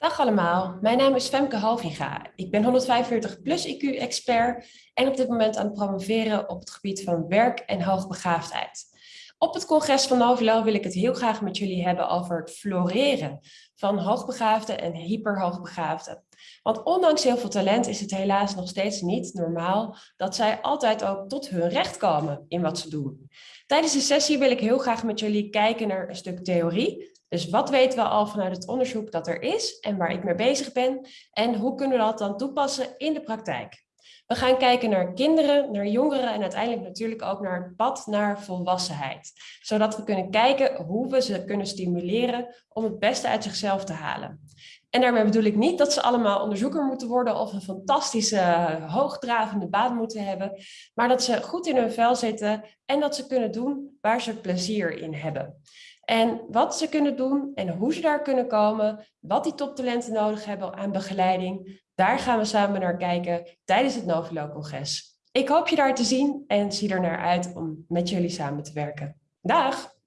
Dag allemaal, mijn naam is Femke Halviga. Ik ben 145 plus IQ-expert en op dit moment aan het promoveren op het gebied van werk en hoogbegaafdheid. Op het congres van Novilo wil ik het heel graag met jullie hebben over het floreren van hoogbegaafden en hyperhoogbegaafden. Want ondanks heel veel talent is het helaas nog steeds niet normaal dat zij altijd ook tot hun recht komen in wat ze doen. Tijdens de sessie wil ik heel graag met jullie kijken naar een stuk theorie. Dus wat weten we al vanuit het onderzoek dat er is en waar ik mee bezig ben en hoe kunnen we dat dan toepassen in de praktijk? We gaan kijken naar kinderen, naar jongeren en uiteindelijk natuurlijk ook naar het pad naar volwassenheid. Zodat we kunnen kijken hoe we ze kunnen stimuleren om het beste uit zichzelf te halen. En daarmee bedoel ik niet dat ze allemaal onderzoeker moeten worden of een fantastische hoogdravende baan moeten hebben, maar dat ze goed in hun vel zitten en dat ze kunnen doen waar ze plezier in hebben. En wat ze kunnen doen en hoe ze daar kunnen komen, wat die toptalenten nodig hebben aan begeleiding, daar gaan we samen naar kijken tijdens het Novilo-congres. Ik hoop je daar te zien en zie er naar uit om met jullie samen te werken. Dag!